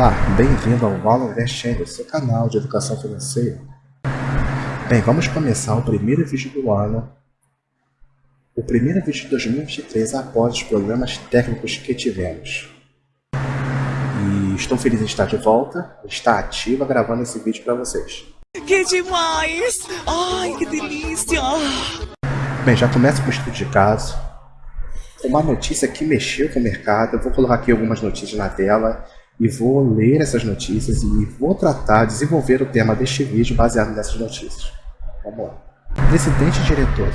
Olá, bem-vindo ao Valor Invest Channel, seu canal de educação financeira. Bem, vamos começar o primeiro vídeo do ano, o primeiro vídeo de 2023 após os programas técnicos que tivemos. E estou feliz em estar de volta, estar ativa gravando esse vídeo para vocês. Que demais! Ai, que delícia! Bem, já começa com o estudo de caso. Uma notícia que mexeu com o mercado. Eu vou colocar aqui algumas notícias na tela e vou ler essas notícias e vou tratar, desenvolver o tema deste vídeo baseado nessas notícias. Vamos lá. Presidente diretor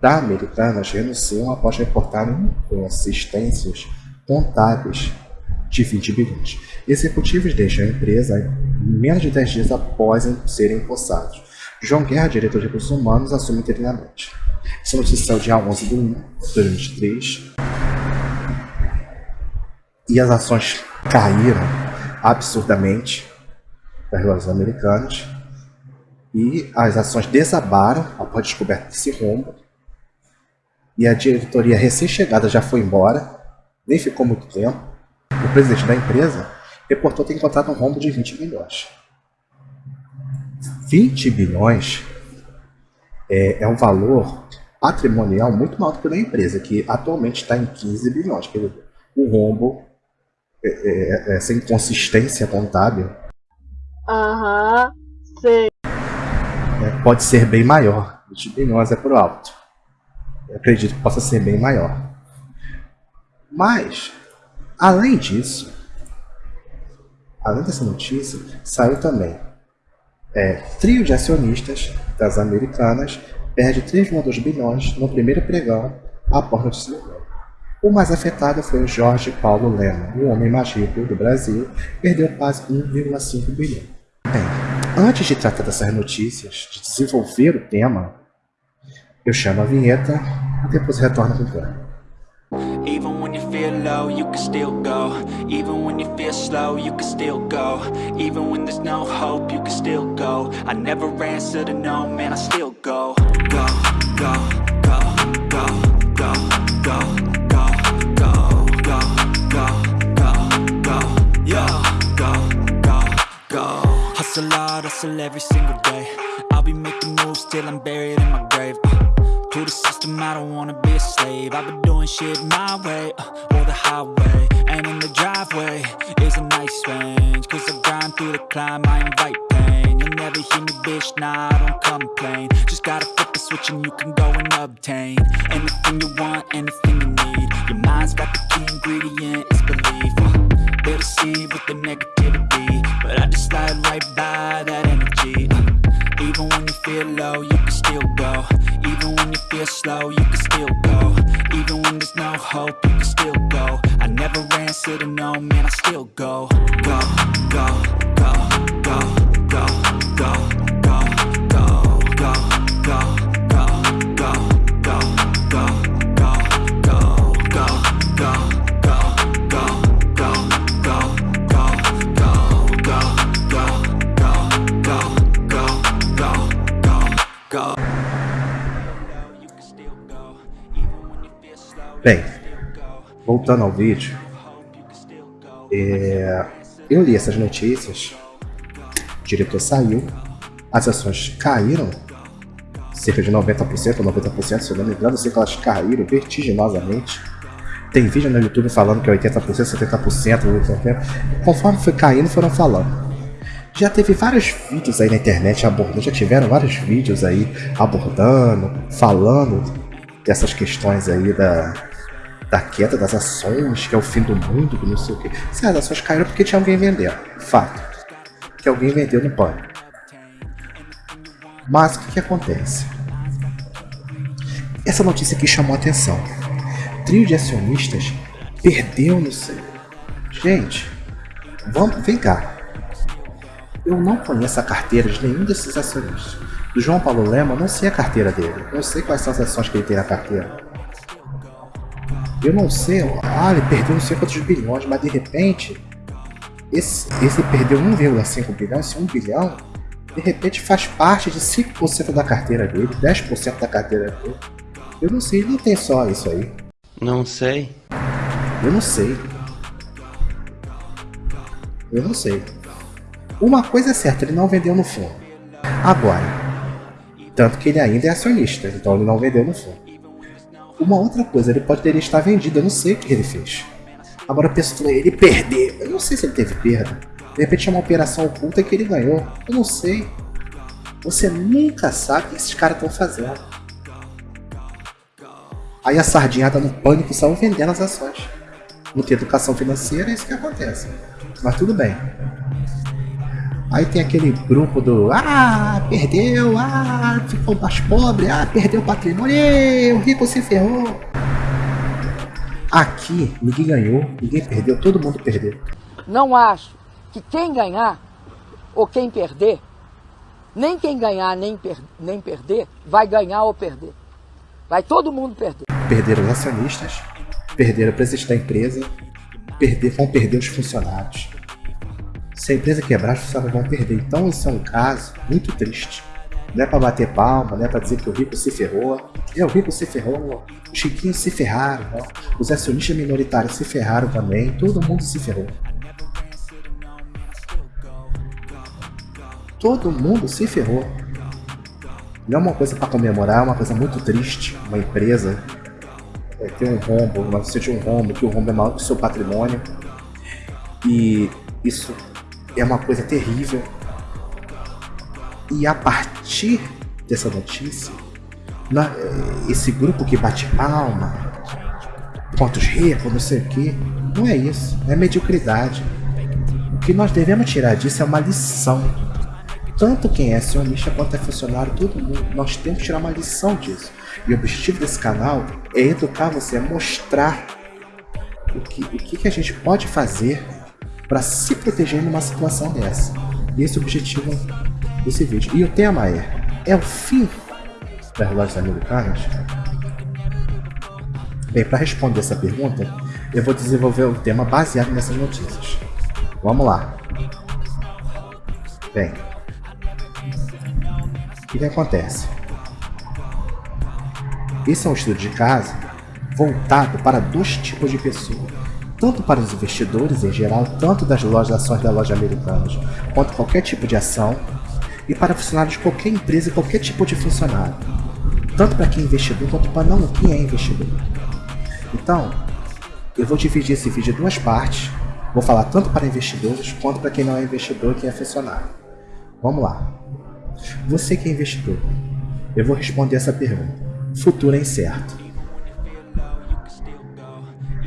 da Americanas renunciam após reportar inconsistências contábeis de 20 bilhões. Executivos deixam a empresa menos de 10 dias após serem empossados. João Guerra, diretor de recursos humanos, assume interinamente. Essa notícia o dia 11 de 1 de 2023. E as ações caíram absurdamente das lojas americanas. E as ações desabaram após a descoberta desse rombo. E a diretoria recém-chegada já foi embora, nem ficou muito tempo. O presidente da empresa reportou ter encontrado um rombo de 20 bilhões. 20 bilhões é, é um valor patrimonial muito maior do que da empresa, que atualmente está em 15 bilhões. O rombo, é, é, é, essa inconsistência contábil, Aham, sei. é, pode ser bem maior. 20 bilhões é por alto. Eu acredito que possa ser bem maior. Mas, além disso, além dessa notícia, saiu também é, trio de acionistas das americanas perde 3,2 bilhões no primeiro pregão após notícia do O mais afetado foi Jorge Paulo Lema, o homem mais rico do Brasil, perdeu quase 1,5 bilhão. Bem, antes de tratar dessas notícias, de desenvolver o tema, eu chamo a vinheta e depois retorno com o tema. Even when you feel low, you can still go. Even when you feel slow, you can still go. Even when there's no hope, you can still go. I never answer to no, man, I still go, go, go, go, go, go, go, Hustle hard, hustle every single day. I'll be making moves till I'm buried in my grave. Uh, to the system, I don't wanna be a slave. I've been doing shit my way, uh, or the highway. And in the driveway is a nice range. Cause I grind through the climb, I invite pain. You'll never hear me, bitch, nah, I don't complain. Just gotta flip the switch and you can go and obtain Anything you want, anything you need. Your mind's got the key ingredient, it's belief. Uh, They'll with the negativity I just slide right by that energy. Uh, even when you feel low, you can still go. Even when you feel slow, you can still go. Even when there's no hope, you can still go. I never answer to no, man, I still go, go, go, voltando ao vídeo, é, eu li essas notícias, o diretor saiu, as ações caíram cerca de 90% ou 90%, se eu não me engano, sei que elas caíram vertiginosamente. Tem vídeo no YouTube falando que é 80%, 70%, 80%. Conforme foi caindo, foram falando. Já teve vários vídeos aí na internet abordando, já tiveram vários vídeos aí abordando, falando dessas questões aí da, da queda das ações, que é o fim do mundo, que não sei o que. Se as ações caíram porque tinha alguém vendendo. Fato. Que alguém vendeu no pano. Mas o que, que acontece? Essa notícia aqui chamou a atenção. Trio de acionistas perdeu no sei. Gente, vamos, vem cá. Eu não conheço a carteira de nenhum desses acionistas. Do João Paulo Lema, não sei a carteira dele. Não sei quais são as ações que ele tem na carteira. Eu não sei, ah, ele perdeu não sei quantos bilhões, mas de repente, esse, esse perdeu 1,5 bilhão, esse 1 bilhão, de repente faz parte de 5% da carteira dele, 10% da carteira dele. Eu não sei, não tem só isso aí. Não sei. Eu não sei. Eu não sei. Uma coisa é certa, ele não vendeu no fundo. Agora, tanto que ele ainda é acionista, então ele não vendeu no fundo. Uma outra coisa, ele poderia estar vendido, eu não sei o que ele fez. Agora a pessoa ele perdeu. Eu não sei se ele teve perda. De repente é uma operação oculta que ele ganhou. Eu não sei. Você nunca sabe o que esses caras estão fazendo. Aí a sardinha tá no pânico só vendendo as ações. Não tem educação financeira, é isso que acontece. Mas tudo bem. Aí tem aquele grupo do Ah, perdeu, ah, ficou mais pobre, ah, perdeu o patrimônio, o rico se ferrou. Aqui ninguém ganhou, ninguém perdeu, todo mundo perdeu. Não acho que quem ganhar ou quem perder, nem quem ganhar nem, per nem perder, vai ganhar ou perder. Vai todo mundo perder. Perderam os acionistas, perderam o presidente da empresa, perder, vão perder os funcionários se a empresa quebrar, os funcionários vão perder. Então isso é um caso muito triste. Não é para bater palma, não é para dizer que o rico se ferrou. É, o rico se ferrou, os chiquinhos se ferraram, não. os acionistas minoritários se ferraram também, todo mundo se ferrou. Todo mundo se ferrou. Não é uma coisa para comemorar, é uma coisa muito triste. Uma empresa é, ter um rombo, notícia de um rombo, que o rombo é maior que o seu patrimônio. E isso é uma coisa terrível. E a partir dessa notícia, esse grupo que bate palma, pontos ricos, não sei o que, não é isso, é mediocridade. O que nós devemos tirar disso é uma lição. Tanto quem é acionista quanto é funcionário, todo mundo, nós temos que tirar uma lição disso. E o objetivo desse canal é educar você, é mostrar o que, o que a gente pode fazer para se proteger numa situação dessa. Esse é o objetivo desse vídeo. E o tema é: é o fim das lojas americanas? Bem, para responder essa pergunta, eu vou desenvolver um tema baseado nessas notícias. Vamos lá. Bem, o que, que acontece? Esse é um estudo de caso voltado para dois tipos de pessoas tanto para os investidores em geral, tanto das lojas ações da loja americanas, quanto qualquer tipo de ação, e para funcionários de qualquer empresa e qualquer tipo de funcionário, tanto para quem é investidor quanto para não quem é investidor. Então, eu vou dividir esse vídeo em duas partes, vou falar tanto para investidores quanto para quem não é investidor e quem é funcionário. Vamos lá. Você que é investidor, eu vou responder essa pergunta. Futuro é incerto.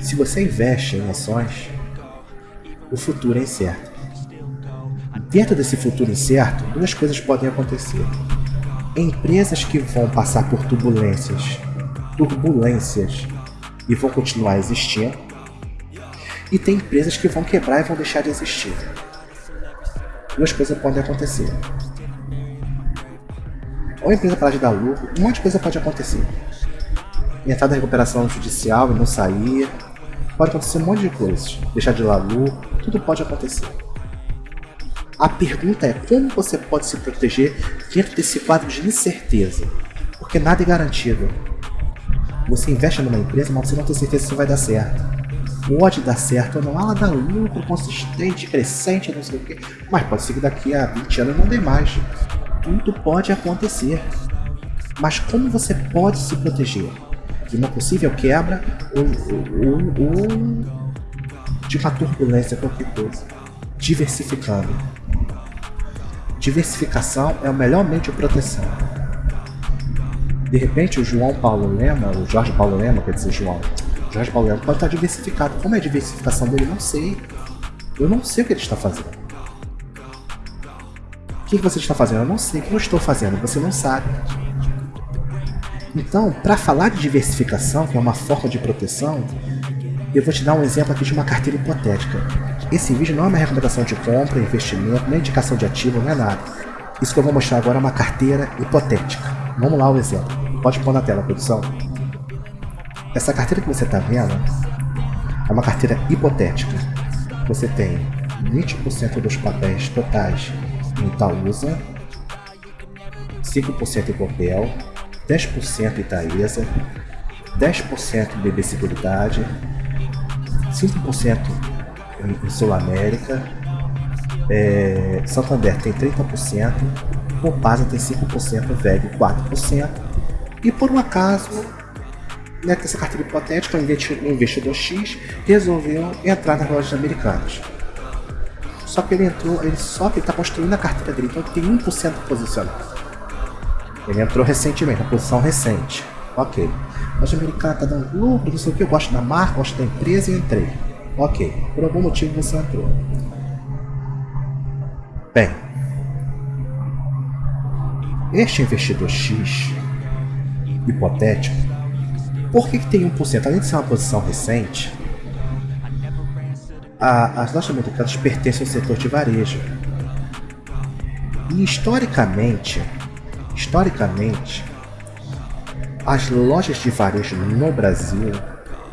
Se você investe em ações, o futuro é incerto. Dentro desse futuro incerto, duas coisas podem acontecer. Empresas que vão passar por turbulências, turbulências e vão continuar existindo, e tem empresas que vão quebrar e vão deixar de existir. Duas coisas podem acontecer. Ou a empresa parar de dar lucro, um monte de coisa pode acontecer. Entrar na recuperação judicial e não sair, Pode acontecer um monte de coisas. Deixar de lucro, tudo pode acontecer. A pergunta é como você pode se proteger dentro desse quadro de incerteza? Porque nada é garantido. Você investe numa empresa, mas você não tem certeza se vai dar certo. Pode dar certo ou não, ela dá lucro consistente, crescente, não sei o quê. Mas pode ser que daqui a 20 anos não dê mais. Tudo pode acontecer. Mas como você pode se proteger? De uma possível quebra ou, ou, ou de uma turbulência, qualquer coisa. Diversificando. Diversificação é o melhor meio de proteção. De repente, o João Paulo Lema, o Jorge Paulo Lema, quer dizer, João, Jorge Paulo Lema pode estar diversificado. Como é a diversificação dele? Não sei. Eu não sei o que ele está fazendo. O que você está fazendo? Eu não sei. O que eu estou fazendo? Você não sabe. Então, para falar de diversificação, que é uma forma de proteção, eu vou te dar um exemplo aqui de uma carteira hipotética. Esse vídeo não é uma recomendação de compra, investimento, nem indicação de ativo, não é nada. Isso que eu vou mostrar agora é uma carteira hipotética. Vamos lá o exemplo. Pode pôr na tela, produção. Essa carteira que você está vendo é uma carteira hipotética. Você tem 20% dos papéis totais em Itaúsa, 5% em Copel, 10% Itaesa, 10% BB Seguridade, 5% em Sul América, é, Santander tem 30%, Copasa tem 5%, VEG 4%, e por um acaso, né, essa carteira hipotética, o investidor X resolveu entrar nas lojas americanas. Só que ele entrou, ele só que ele está construindo a carteira dele, então ele tem 1% posicionado. Ele entrou recentemente, na posição recente. Ok. Loja americana está dando lucro, não sei o que, eu gosto da marca, gosto da empresa e entrei. Ok. Por algum motivo você entrou. Bem, este investidor X, hipotético, por que, que tem 1%? Além de ser uma posição recente, a, as lojas americanas pertencem ao setor de varejo. E historicamente, historicamente, as lojas de varejo no Brasil,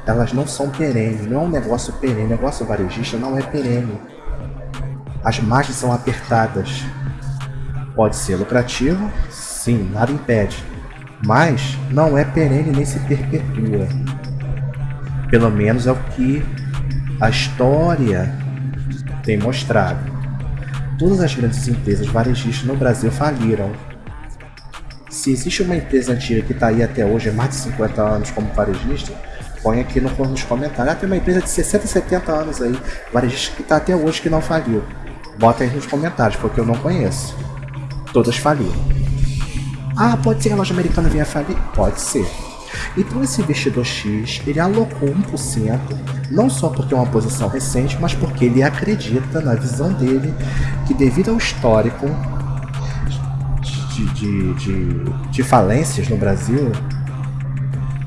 elas não são perenes, não é um negócio perene, negócio varejista não é perene as margens são apertadas. Pode ser lucrativo, sim, nada impede, mas não é perene nem se perpetua. Pelo menos é o que a história tem mostrado. Todas as grandes empresas varejistas no Brasil faliram. Se existe uma empresa antiga que está aí até hoje, há mais de 50 anos como varejista, põe aqui no, nos comentários. Ah, tem uma empresa de 60, 70 anos aí, varejista que está até hoje que não faliu. Bota aí nos comentários, porque eu não conheço. Todas faliram. Ah, pode ser que a loja americana venha falir? Pode ser. Então esse investidor X, ele alocou 1%, não só porque é uma posição recente, mas porque ele acredita na visão dele que devido ao histórico de, de, de, de falências no Brasil,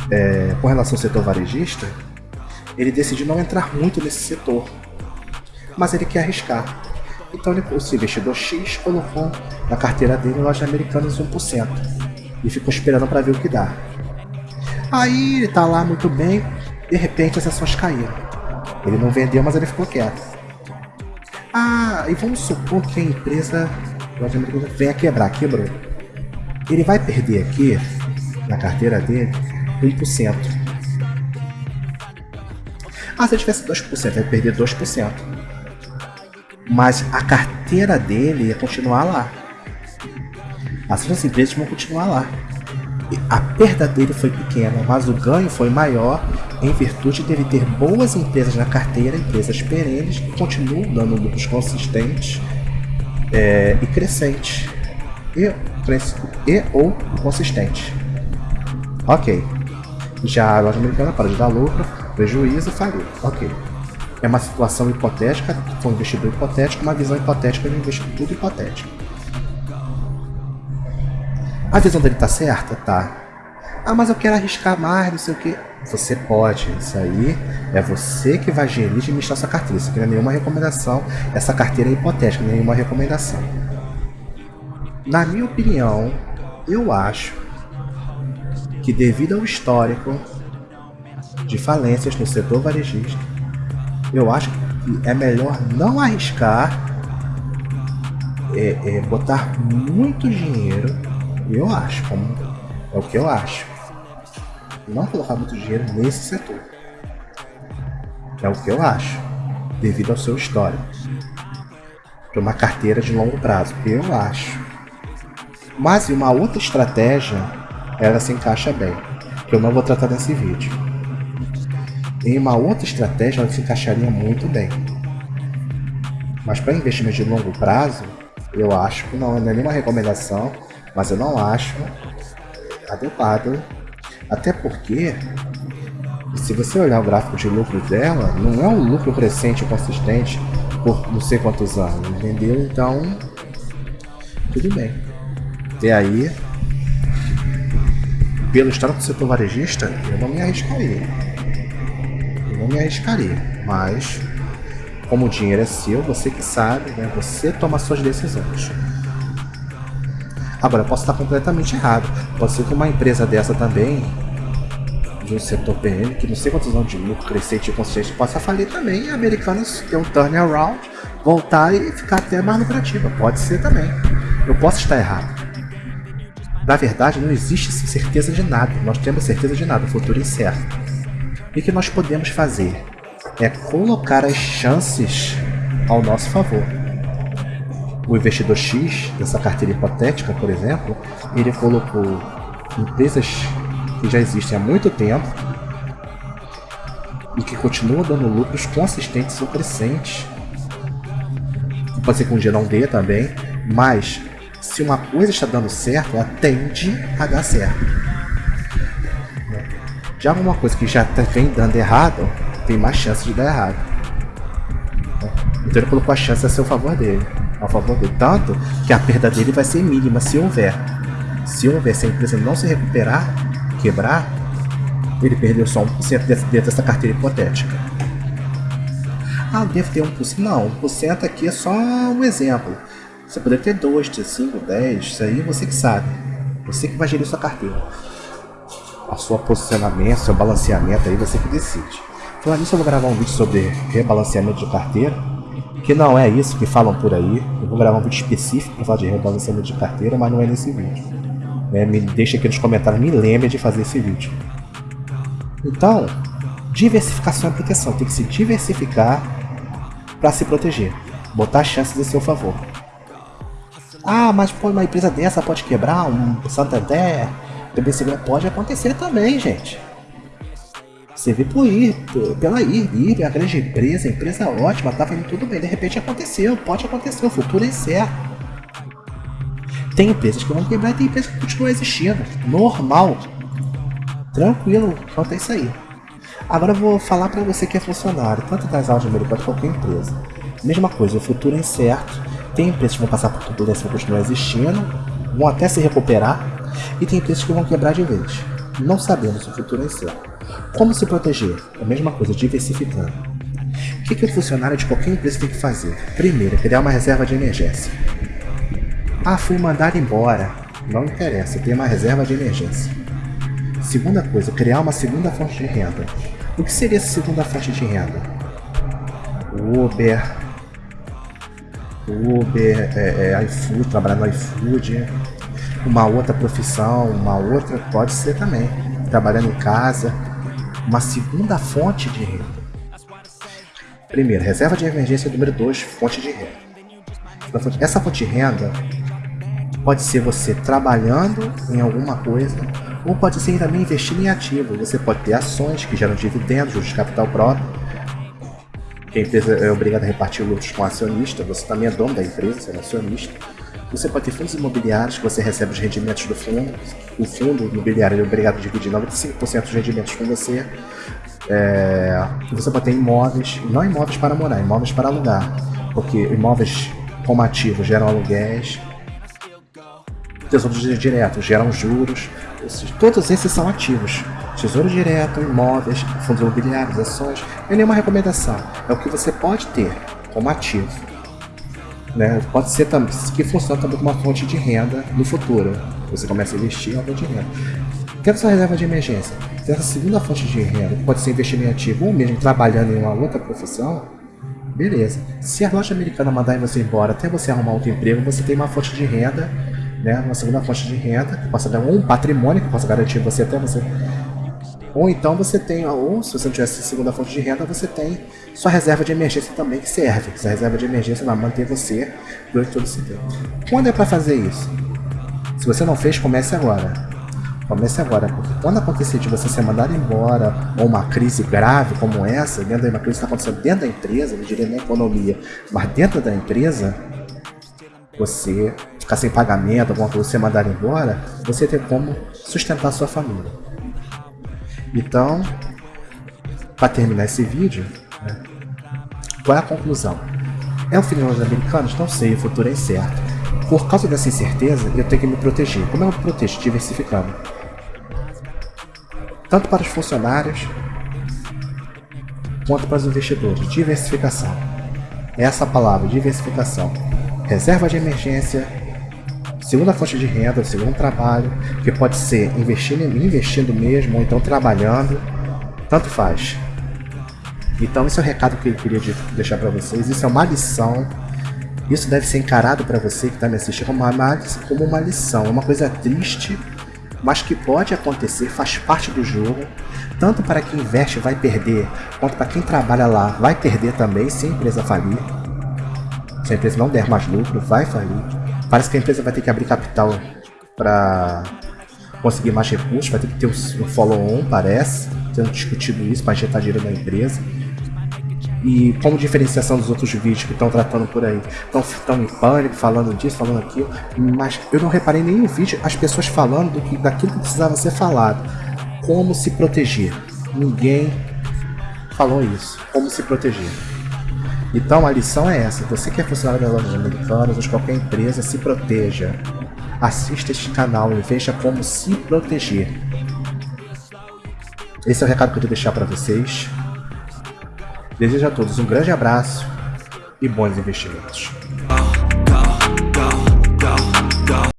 é, com relação ao setor varejista, ele decidiu não entrar muito nesse setor. Mas ele quer arriscar. Então ele, o investidor X colocou na carteira dele lojas americanas 1% e ficou esperando para ver o que dá. Aí ele tá lá muito bem, de repente as ações caíram. Ele não vendeu, mas ele ficou quieto. Ah, e vamos supor que a empresa loja americana venha quebrar, quebrou. Ele vai perder aqui, na carteira dele, 1%. Ah, se ele tivesse 2%, vai perder 2% mas a carteira dele ia continuar lá. As outras empresas vão continuar lá. A perda dele foi pequena, mas o ganho foi maior em virtude dele ter boas empresas na carteira, empresas perenes que continuam dando lucros consistentes é, e crescentes. E, e ou consistentes. Ok. Já a loja americana para de dar lucro, prejuízo e faliu. Ok. É uma situação hipotética, foi um investidor hipotético, uma visão hipotética de um investidor tudo hipotético. A visão dele tá certa? Tá. Ah, mas eu quero arriscar mais, não sei o que. Você pode, isso aí é você que vai gerir e administrar sua carteira. Isso aqui não é nenhuma recomendação, essa carteira é hipotética, é nenhuma recomendação. Na minha opinião, eu acho que devido ao histórico de falências no setor varejista, eu acho que é melhor não arriscar, é, é, botar muito dinheiro, eu acho, como é o que eu acho. Não colocar muito dinheiro nesse setor. É o que eu acho, devido ao seu histórico. Para uma carteira de longo prazo, eu acho. Mas uma outra estratégia, ela se encaixa bem, que eu não vou tratar nesse vídeo em uma outra estratégia, ela se encaixaria muito bem. Mas para investimento de longo prazo, eu acho que não, não é nenhuma recomendação, mas eu não acho adequado. Até porque, se você olhar o gráfico de lucro dela, não é um lucro crescente consistente por não sei quantos anos, entendeu? Então, tudo bem. E aí, pelo histórico do setor varejista, eu não me arriscaria não me arriscaria. Mas, como o dinheiro é seu, você que sabe, né? Você toma suas decisões. Agora, posso estar completamente errado. Pode ser que uma empresa dessa também, de um setor PM, que não sei quantos anos de lucro crescente e consistente, possa falir também e a Americanas ter um turnaround, voltar e ficar até mais lucrativa. Pode ser também. Eu posso estar errado. Na verdade, não existe certeza de nada. Nós temos certeza de nada. O futuro é incerto. E o que nós podemos fazer é colocar as chances ao nosso favor. o investidor X dessa carteira hipotética, por exemplo, ele colocou empresas que já existem há muito tempo e que continuam dando lucros consistentes ou crescentes. Pode ser que um dê também, mas se uma coisa está dando certo, ela tende a dar certo. Já alguma coisa que já tá, vem dando errado, tem mais chance de dar errado. Então ele colocou a chance a seu favor dele. A favor dele. Tanto que a perda dele vai ser mínima se houver. Se houver, se a empresa não se recuperar, quebrar, ele perdeu só 1% dentro dessa carteira hipotética. Ah, deve ter 1%. Não, 1% aqui é só um exemplo. Você poderia ter 2, ter 5, 10, isso aí você que sabe. Você que vai gerir sua carteira. A sua posicionamento, seu balanceamento aí você que decide. Falando nisso, eu vou gravar um vídeo sobre rebalanceamento de carteira. Que não é isso que falam por aí. Eu vou gravar um vídeo específico para falar de rebalanceamento de carteira, mas não é nesse vídeo. É, me deixa aqui nos comentários, me lembre de fazer esse vídeo. Então, diversificação é proteção. Tem que se diversificar para se proteger. Botar chances a seu favor. Ah, mas pô, uma empresa dessa pode quebrar, um Santander, BBC pode acontecer também, gente. Você vê por ir, pela ir, ir, a grande empresa, empresa ótima, tá indo tudo bem, de repente aconteceu, pode acontecer, o futuro é incerto. Tem empresas que vão quebrar e tem empresas que continuam existindo, normal, tranquilo é isso aí. Agora eu vou falar para você que é funcionário, tanto das aulas de quanto qualquer empresa. Mesma coisa, o futuro é incerto, tem empresas que vão passar por turbulência e vão continuar existindo, vão até se recuperar, e tem empresas que vão quebrar de vez. Não sabemos o futuro é incerto. Como se proteger? É a mesma coisa, diversificando. O que, que o funcionário de qualquer empresa tem que fazer? Primeiro, criar uma reserva de emergência. Ah, fui mandado embora. Não interessa, tem uma reserva de emergência. Segunda coisa, criar uma segunda fonte de renda. O que seria essa segunda fonte de renda? Uber, Uber, é, é, iFood, trabalhar no iFood, uma outra profissão, uma outra, pode ser também, trabalhando em casa, uma segunda fonte de renda. Primeiro, reserva de emergência número 2, fonte de renda. Essa fonte de renda pode ser você trabalhando em alguma coisa, ou pode ser também investindo em ativo. Você pode ter ações que geram dividendos, juros de capital próprio, que a empresa é obrigada a repartir lucros com acionista, você também é dono da empresa, você é acionista. Você pode ter fundos imobiliários que você recebe os rendimentos do fundo, o fundo imobiliário é obrigado a dividir 95% dos rendimentos com você. É, você pode ter imóveis, não imóveis para morar, imóveis para alugar, porque imóveis como ativos geram aluguéis, tesouros diretos geram juros, todos esses são ativos. Tesouro direto, imóveis, fundos imobiliários, ações, é nenhuma recomendação. É o que você pode ter como ativo. Né? Pode ser também, que funciona também como uma fonte de renda no futuro. Você começa a investir em de renda. Tendo sua reserva de emergência, tendo essa segunda fonte de renda, pode ser investimento em ativo ou mesmo trabalhando em uma outra profissão, beleza. Se a loja americana mandar você embora até você arrumar outro emprego, você tem uma fonte de renda, né? uma segunda fonte de renda, que possa dar um patrimônio que possa garantir você até você ou então você tem, ou se você não tivesse segunda fonte de renda, você tem sua reserva de emergência também que serve. Essa reserva de emergência vai manter você durante todo esse tempo. Quando é para fazer isso? Se você não fez, comece agora. Comece agora, porque quando acontecer de você ser mandado embora, ou uma crise grave como essa, dentro de uma crise que está acontecendo dentro da empresa, não diria nem economia, mas dentro da empresa, você ficar sem pagamento, alguma coisa, ser mandado embora, você tem como sustentar sua família. Então, para terminar esse vídeo, né, qual é a conclusão? É o final dos americanos? Não sei, o futuro é incerto. Por causa dessa incerteza, eu tenho que me proteger. Como eu me protejo? Diversificando. Tanto para os funcionários, quanto para os investidores. Diversificação. Essa palavra, diversificação. Reserva de emergência, segunda fonte de renda, segundo trabalho, que pode ser investindo, investindo mesmo, ou então trabalhando, tanto faz. Então esse é o recado que eu queria deixar para vocês, isso é uma lição, isso deve ser encarado para você que está me assistindo como uma, como uma lição, é uma coisa triste, mas que pode acontecer, faz parte do jogo, tanto para quem investe vai perder, quanto para quem trabalha lá vai perder também, se a empresa falir. Se a empresa não der mais lucro, vai falir. Parece que a empresa vai ter que abrir capital para conseguir mais recursos, vai ter que ter um follow-on, parece, tendo discutido isso para injetar dinheiro na empresa. E como diferenciação dos outros vídeos que estão tratando por aí, estão em pânico, falando disso, falando aquilo, mas eu não reparei nenhum vídeo as pessoas falando do que, daquilo que precisava ser falado. Como se proteger. Ninguém falou isso. Como se proteger. Então a lição é essa, você que é funcionário da lojas americanas ou de qualquer empresa, se proteja. Assista este canal e veja como se proteger. Esse é o recado que eu queria deixar para vocês. Desejo a todos um grande abraço e bons investimentos.